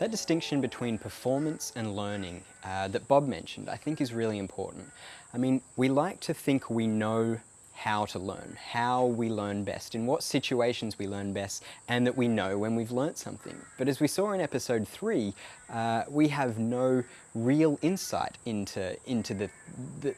That distinction between performance and learning uh, that Bob mentioned, I think is really important. I mean, we like to think we know how to learn, how we learn best, in what situations we learn best, and that we know when we've learnt something. But as we saw in episode three, uh, we have no real insight into, into, the, the,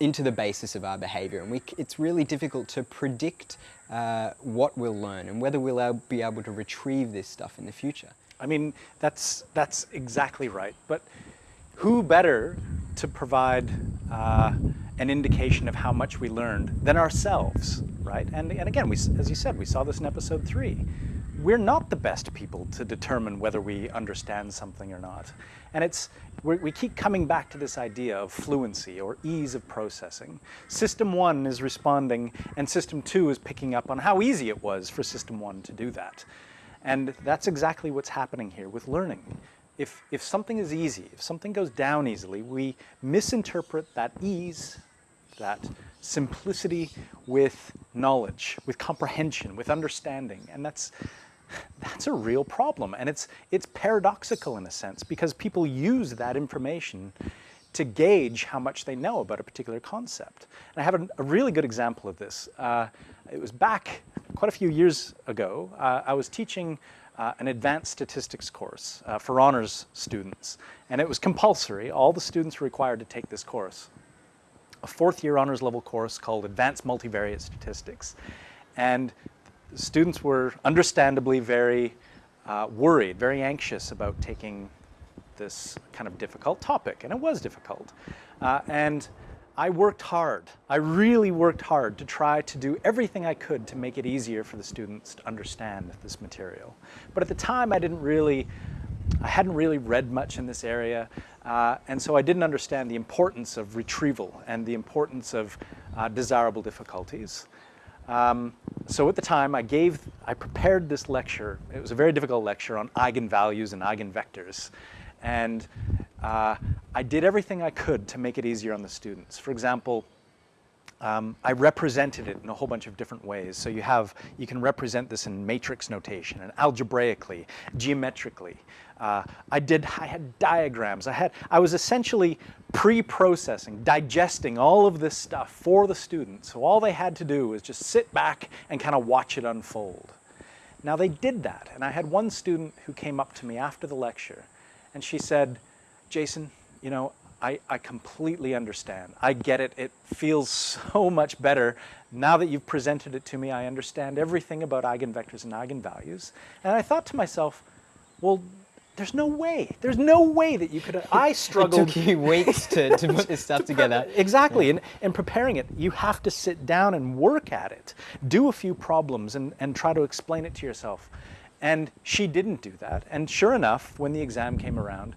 into the basis of our behaviour, and we, it's really difficult to predict uh, what we'll learn and whether we'll be able to retrieve this stuff in the future. I mean, that's, that's exactly right. But who better to provide uh, an indication of how much we learned than ourselves, right? And, and again, we, as you said, we saw this in episode three. We're not the best people to determine whether we understand something or not. And it's, we keep coming back to this idea of fluency or ease of processing. System one is responding and system two is picking up on how easy it was for system one to do that. And that's exactly what's happening here with learning if, if something is easy, if something goes down easily, we misinterpret that ease, that simplicity with knowledge, with comprehension, with understanding. And that's, that's a real problem. And it's, it's paradoxical in a sense because people use that information to gauge how much they know about a particular concept. And I have a, a really good example of this. Uh, it was back quite a few years ago. Uh, I was teaching uh, an advanced statistics course uh, for honors students. And it was compulsory. All the students were required to take this course. A fourth year honors level course called Advanced Multivariate Statistics. And students were understandably very uh, worried, very anxious about taking this kind of difficult topic. And it was difficult. Uh, and I worked hard. I really worked hard to try to do everything I could to make it easier for the students to understand this material. But at the time I didn't really, I hadn't really read much in this area, uh, and so I didn't understand the importance of retrieval and the importance of uh, desirable difficulties. Um, so at the time I gave, I prepared this lecture. It was a very difficult lecture on eigenvalues and eigenvectors. And uh, I did everything I could to make it easier on the students. For example, um, I represented it in a whole bunch of different ways. So you have, you can represent this in matrix notation and algebraically, geometrically. Uh, I did, I had diagrams. I had, I was essentially pre-processing, digesting all of this stuff for the students. So all they had to do was just sit back and kind of watch it unfold. Now they did that. And I had one student who came up to me after the lecture and she said, Jason, you know, I, I completely understand. I get it. It feels so much better. Now that you've presented it to me, I understand everything about eigenvectors and eigenvalues. And I thought to myself, well, there's no way. There's no way that you could. I struggled. it took you weeks to, to put this stuff together. exactly. Yeah. And, and preparing it, you have to sit down and work at it. Do a few problems and, and try to explain it to yourself. And she didn't do that. And sure enough, when the exam came around,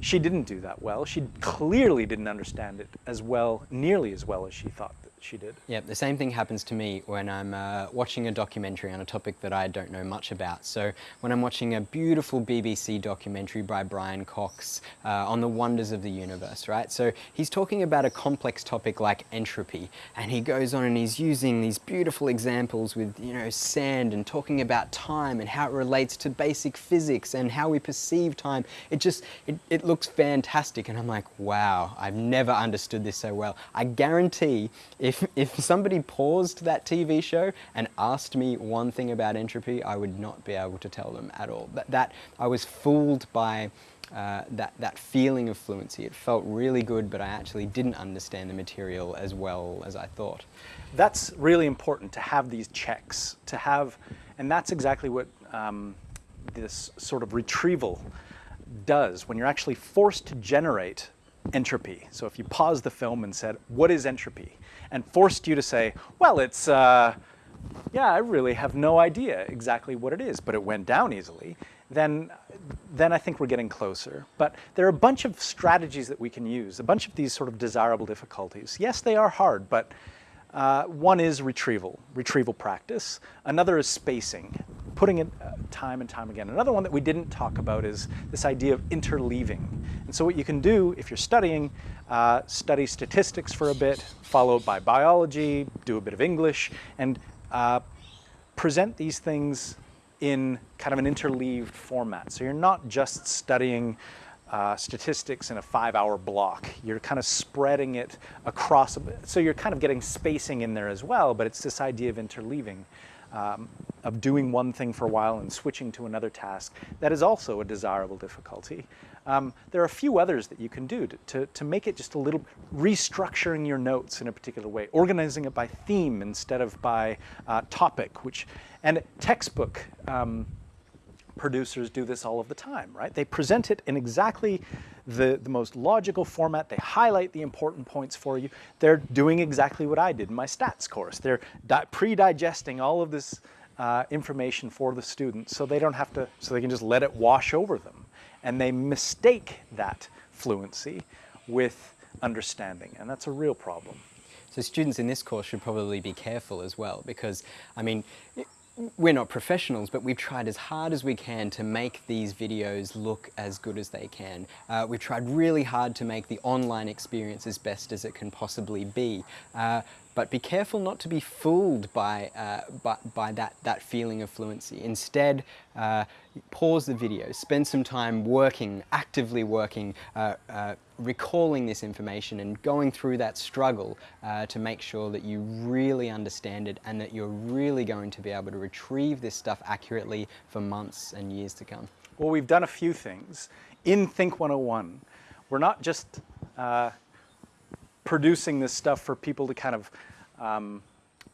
she didn't do that well. She clearly didn't understand it as well, nearly as well as she thought that she did. Yeah, the same thing happens to me when I'm uh, watching a documentary on a topic that I don't know much about. So when I'm watching a beautiful BBC documentary by Brian Cox uh, on the wonders of the universe, right? So he's talking about a complex topic like entropy, and he goes on and he's using these beautiful examples with, you know, sand and talking about time and how it relates to basic physics and how we perceive time. It just, it, it looks fantastic, and I'm like, wow, I've never understood this so well. I guarantee if if, if somebody paused that TV show and asked me one thing about entropy, I would not be able to tell them at all. That, that I was fooled by uh, that, that feeling of fluency. It felt really good, but I actually didn't understand the material as well as I thought. That's really important to have these checks, to have, and that's exactly what um, this sort of retrieval does when you're actually forced to generate entropy. So if you pause the film and said, what is entropy? And forced you to say, well, it's, uh, yeah, I really have no idea exactly what it is, but it went down easily, then, then I think we're getting closer. But there are a bunch of strategies that we can use, a bunch of these sort of desirable difficulties. Yes, they are hard, but uh, one is retrieval, retrieval practice. Another is spacing, putting it uh, time and time again. Another one that we didn't talk about is this idea of interleaving. And so what you can do if you're studying, uh, study statistics for a bit, followed by biology, do a bit of English, and uh, present these things in kind of an interleaved format. So you're not just studying uh, statistics in a five-hour block. You're kind of spreading it across, so you're kind of getting spacing in there as well, but it's this idea of interleaving, um, of doing one thing for a while and switching to another task. That is also a desirable difficulty. Um, there are a few others that you can do to, to, to, make it just a little, restructuring your notes in a particular way, organizing it by theme instead of by uh, topic, which, and textbook um, producers do this all of the time, right? They present it in exactly the, the most logical format. They highlight the important points for you. They're doing exactly what I did in my stats course. They're pre-digesting all of this uh, information for the students so they don't have to, so they can just let it wash over them. And they mistake that fluency with understanding, and that's a real problem. So students in this course should probably be careful as well because, I mean, we're not professionals, but we've tried as hard as we can to make these videos look as good as they can. Uh, we've tried really hard to make the online experience as best as it can possibly be. Uh, but be careful not to be fooled by, uh, by, by, that, that feeling of fluency. Instead, uh, pause the video, spend some time working, actively working, uh, uh recalling this information and going through that struggle uh, to make sure that you really understand it and that you're really going to be able to retrieve this stuff accurately for months and years to come. Well, we've done a few things. In Think 101, we're not just uh, producing this stuff for people to kind of um,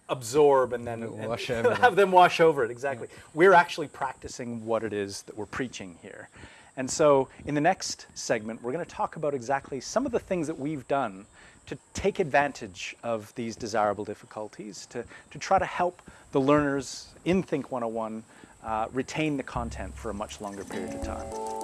absorb and then and have them wash over it, exactly. Yeah. We're actually practicing what it is that we're preaching here. And so in the next segment, we're going to talk about exactly some of the things that we've done to take advantage of these desirable difficulties, to, to try to help the learners in Think 101 uh, retain the content for a much longer period of time.